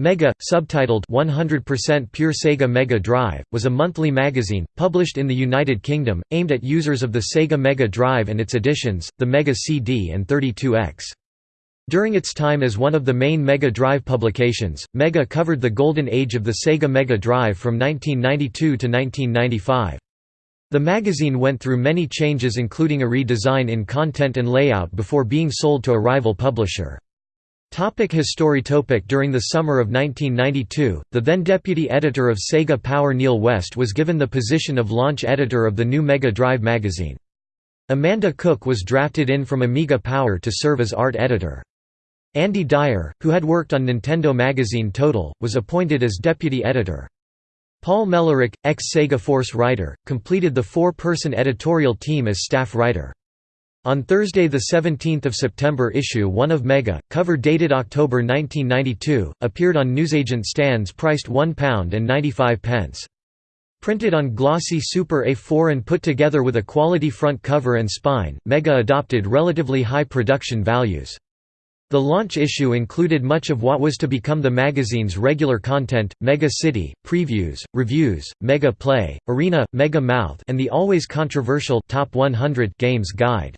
Mega, subtitled 100% Pure Sega Mega Drive, was a monthly magazine, published in the United Kingdom, aimed at users of the Sega Mega Drive and its editions, the Mega CD and 32X. During its time as one of the main Mega Drive publications, Mega covered the golden age of the Sega Mega Drive from 1992 to 1995. The magazine went through many changes including a redesign in content and layout before being sold to a rival publisher. Topic During the summer of 1992, the then deputy editor of Sega Power Neil West was given the position of launch editor of the new Mega Drive magazine. Amanda Cook was drafted in from Amiga Power to serve as art editor. Andy Dyer, who had worked on Nintendo magazine Total, was appointed as deputy editor. Paul Mellerick, ex-Sega Force writer, completed the four-person editorial team as staff writer. On Thursday 17 September issue 1 of Mega, cover dated October 1992, appeared on newsagent stands priced £1.95. Printed on glossy Super A4 and put together with a quality front cover and spine, Mega adopted relatively high production values. The launch issue included much of what was to become the magazine's regular content, Mega City, previews, reviews, Mega Play, Arena, Mega Mouth and the always controversial Top 100 Games Guide.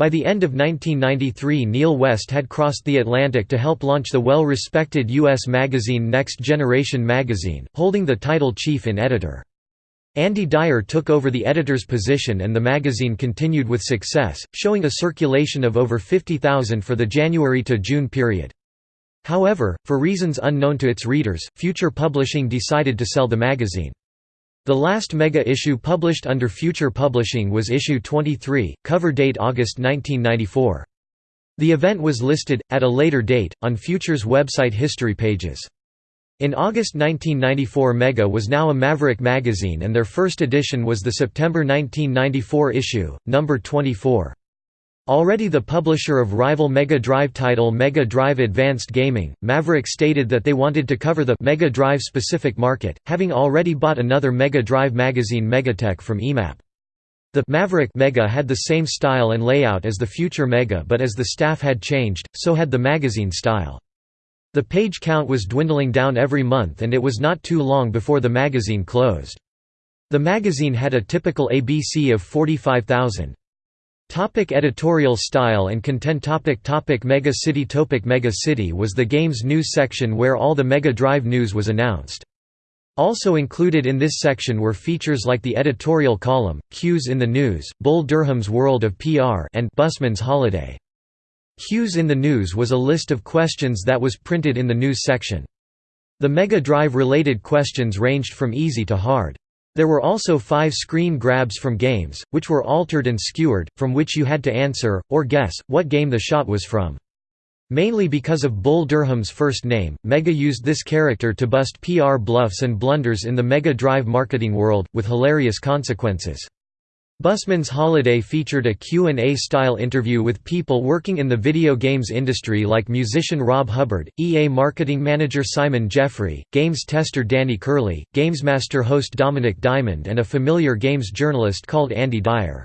By the end of 1993 Neil West had crossed the Atlantic to help launch the well-respected U.S. magazine Next Generation magazine, holding the title chief in editor. Andy Dyer took over the editor's position and the magazine continued with success, showing a circulation of over 50,000 for the January to June period. However, for reasons unknown to its readers, Future Publishing decided to sell the magazine. The last mega issue published under Future Publishing was issue 23, cover date August 1994. The event was listed, at a later date, on Future's website history pages. In August 1994 Mega was now a Maverick magazine and their first edition was the September 1994 issue, number 24. Already the publisher of rival Mega Drive title Mega Drive Advanced Gaming, Maverick stated that they wanted to cover the Mega Drive specific market, having already bought another Mega Drive magazine Megatech from EMAP. The Maverick Mega had the same style and layout as the future Mega but as the staff had changed, so had the magazine style. The page count was dwindling down every month and it was not too long before the magazine closed. The magazine had a typical ABC of 45,000. Topic editorial style and content topic topic Mega City Topic Mega City was the game's news section where all the Mega Drive news was announced. Also included in this section were features like the editorial column, Cues in the News, Bull Durham's World of PR and Busman's Holiday. Cues in the News was a list of questions that was printed in the news section. The Mega Drive related questions ranged from easy to hard. There were also five screen grabs from games, which were altered and skewered, from which you had to answer, or guess, what game the shot was from. Mainly because of Bull Durham's first name, Mega used this character to bust PR bluffs and blunders in the Mega Drive marketing world, with hilarious consequences. Busman's Holiday featured a Q&A style interview with people working in the video games industry like musician Rob Hubbard, EA marketing manager Simon Jeffrey, games tester Danny Curley, Gamesmaster host Dominic Diamond and a familiar games journalist called Andy Dyer.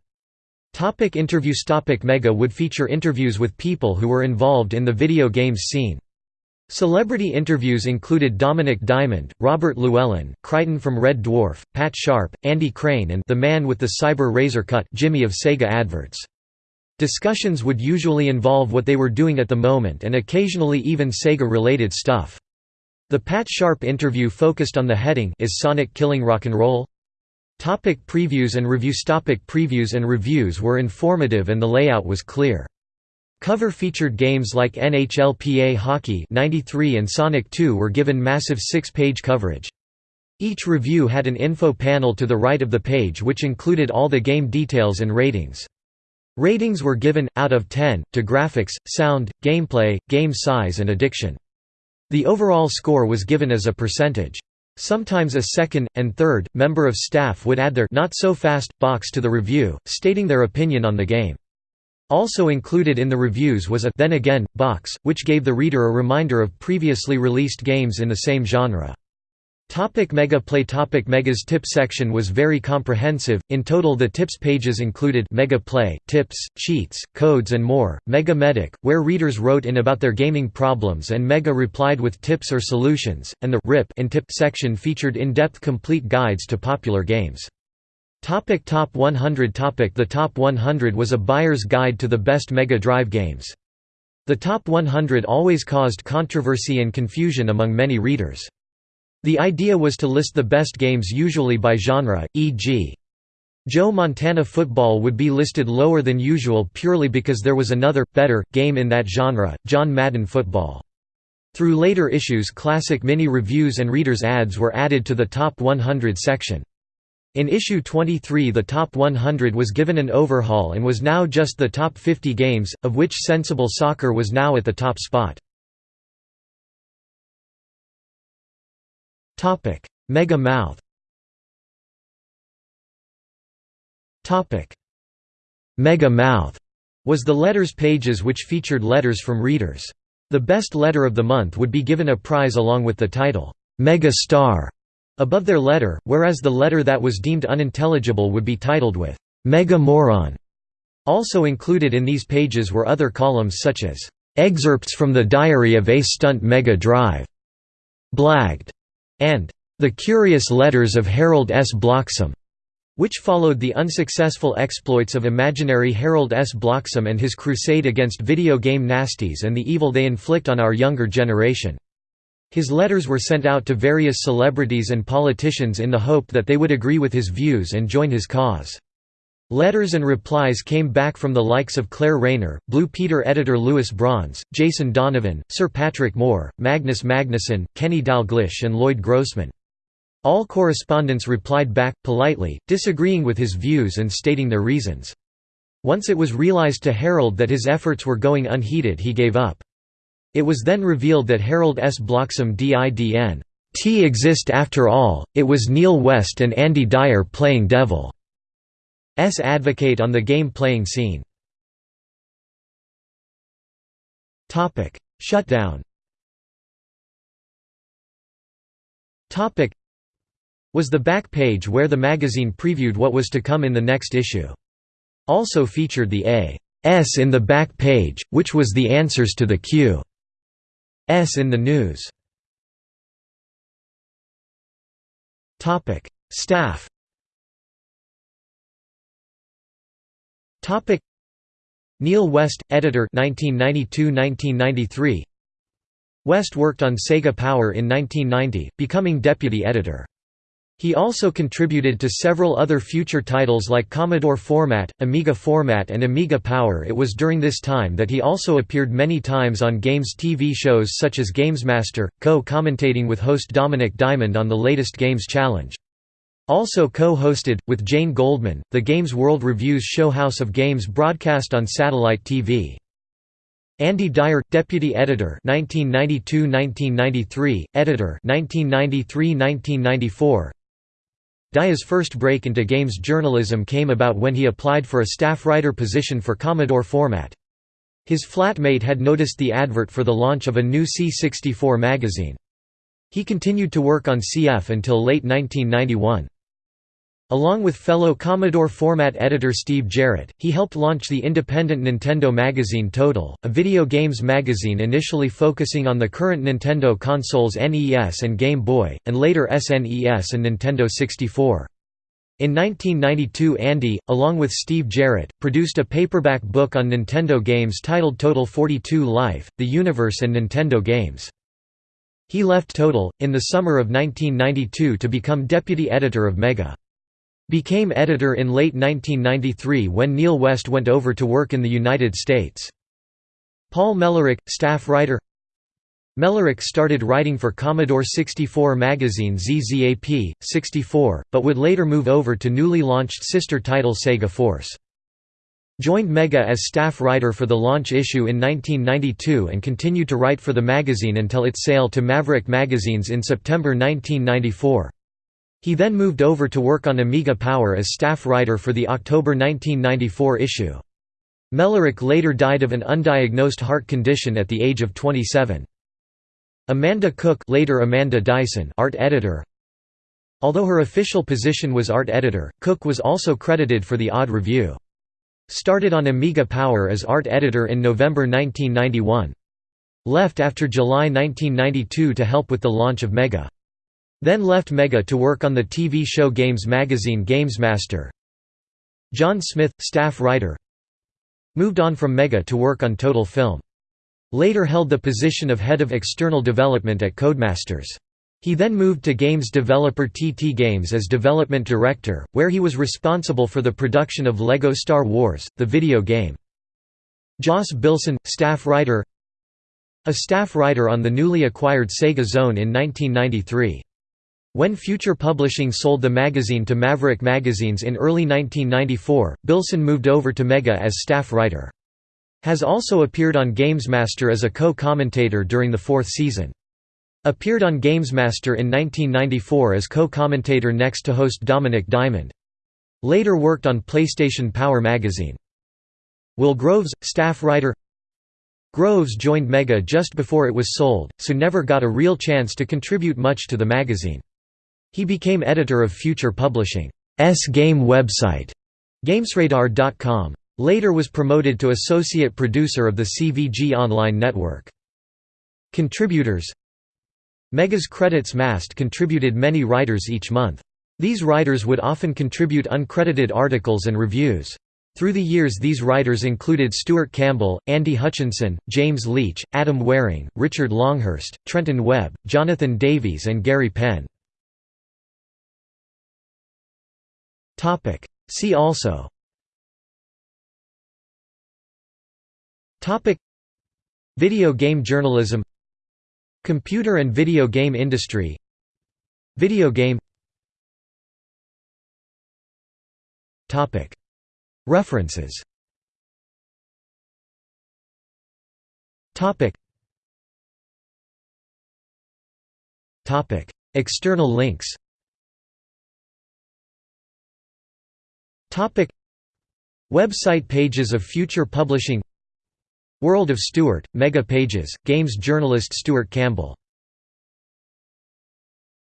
Topic interviews Topic Mega would feature interviews with people who were involved in the video games scene. Celebrity interviews included Dominic Diamond, Robert Llewellyn, Kryten from Red Dwarf, Pat Sharp, Andy Crane and the man with the cyber razor cut Jimmy of Sega adverts. Discussions would usually involve what they were doing at the moment and occasionally even Sega-related stuff. The Pat Sharp interview focused on the heading Is Sonic Killing Rock'n'Roll? Topic previews and reviews Topic Previews and reviews were informative and the layout was clear. Cover featured games like NHLPA Hockey 93 and Sonic 2 were given massive six-page coverage. Each review had an info panel to the right of the page which included all the game details and ratings. Ratings were given, out of 10, to graphics, sound, gameplay, game size and addiction. The overall score was given as a percentage. Sometimes a second, and third, member of staff would add their not so fast box to the review, stating their opinion on the game. Also included in the reviews was a «then again» box, which gave the reader a reminder of previously released games in the same genre. Topic Mega Play Topic Mega's tips section was very comprehensive, in total the tips pages included Mega Play, tips, cheats, codes and more, Mega Medic, where readers wrote in about their gaming problems and Mega replied with tips or solutions, and the RIP and tip section featured in-depth complete guides to popular games. Topic Top 100 Topic The Top 100 was a buyer's guide to the best Mega Drive games. The Top 100 always caused controversy and confusion among many readers. The idea was to list the best games usually by genre, e.g. Joe Montana Football would be listed lower than usual purely because there was another, better, game in that genre, John Madden Football. Through later issues classic mini-reviews and readers' ads were added to the Top 100 section. In issue 23 the Top 100 was given an overhaul and was now just the top 50 games, of which Sensible Soccer was now at the top spot. Mega Mouth. Mega Mouth was the letters pages which featured letters from readers. The best letter of the month would be given a prize along with the title, Mega Star, above their letter, whereas the letter that was deemed unintelligible would be titled with Mega Moron. Also included in these pages were other columns such as Excerpts from the Diary of a Stunt Mega Drive, Blagged, and The Curious Letters of Harold S. Bloxam, which followed the unsuccessful exploits of imaginary Harold S. Bloxam and his crusade against video game nasties and the evil they inflict on our younger generation. His letters were sent out to various celebrities and politicians in the hope that they would agree with his views and join his cause. Letters and replies came back from the likes of Claire Rayner, Blue Peter editor Lewis Bronze, Jason Donovan, Sir Patrick Moore, Magnus Magnusson, Kenny Dalglish and Lloyd Grossman. All correspondents replied back, politely, disagreeing with his views and stating their reasons. Once it was realized to Harold that his efforts were going unheeded he gave up. It was then revealed that Harold S. Bloxam didn't exist after all, it was Neil West and Andy Dyer playing devil. S advocate on the game-playing scene. Shutdown was the back page where the magazine previewed what was to come in the next issue. Also featured the A S in the back page, which was the answers to the Q in the news. Staff Neil West, editor 1992–1993 West worked on Sega Power in 1990, becoming deputy editor. He also contributed to several other future titles like Commodore Format, Amiga Format and Amiga Power it was during this time that he also appeared many times on games TV shows such as Gamesmaster, co-commentating with host Dominic Diamond on the latest Games Challenge. Also co-hosted, with Jane Goldman, the Games World Review's show House of Games broadcast on satellite TV. Andy Dyer, deputy editor 1992–1993, editor 1993–1994. Dyer's first break into games journalism came about when he applied for a staff writer position for Commodore Format. His flatmate had noticed the advert for the launch of a new C64 magazine. He continued to work on CF until late 1991. Along with fellow Commodore format editor Steve Jarrett, he helped launch the independent Nintendo magazine Total, a video games magazine initially focusing on the current Nintendo consoles NES and Game Boy, and later SNES and Nintendo 64. In 1992 Andy, along with Steve Jarrett, produced a paperback book on Nintendo games titled Total 42 Life, The Universe and Nintendo Games. He left Total, in the summer of 1992 to become deputy editor of Mega. Became editor in late 1993 when Neil West went over to work in the United States. Paul Mellerick, staff writer Mellerick started writing for Commodore 64 magazine ZZAP, 64, but would later move over to newly launched sister title Sega Force. Joined Mega as staff writer for the launch issue in 1992 and continued to write for the magazine until its sale to Maverick Magazines in September 1994. He then moved over to work on Amiga Power as staff writer for the October 1994 issue. Mellerick later died of an undiagnosed heart condition at the age of 27. Amanda Cook later Amanda Dyson art editor Although her official position was art editor, Cook was also credited for the Odd Review. Started on Amiga Power as art editor in November 1991. Left after July 1992 to help with the launch of Mega. Then left Mega to work on the TV show games magazine Gamesmaster. John Smith, staff writer Moved on from Mega to work on Total Film. Later held the position of head of external development at Codemasters. He then moved to games developer TT Games as development director, where he was responsible for the production of LEGO Star Wars, the video game. Joss Bilson, staff writer A staff writer on the newly acquired Sega Zone in 1993. When Future Publishing sold the magazine to Maverick Magazines in early 1994, Bilson moved over to Mega as staff writer. Has also appeared on Gamesmaster as a co-commentator during the fourth season. Appeared on Gamesmaster in 1994 as co-commentator next to host Dominic Diamond. Later worked on PlayStation Power magazine. Will Groves, staff writer Groves joined Mega just before it was sold, so never got a real chance to contribute much to the magazine. He became editor of Future Publishing's game website, GamesRadar.com. Later was promoted to associate producer of the CVG Online network. Contributors Mega's credits mast contributed many writers each month. These writers would often contribute uncredited articles and reviews. Through the years these writers included Stuart Campbell, Andy Hutchinson, James Leach, Adam Waring, Richard Longhurst, Trenton Webb, Jonathan Davies and Gary Penn. See also. Video game journalism. Computer and video game industry. Video game. References. External links Website pages of Future Publishing. World of Stuart, Mega Pages, Games journalist Stuart Campbell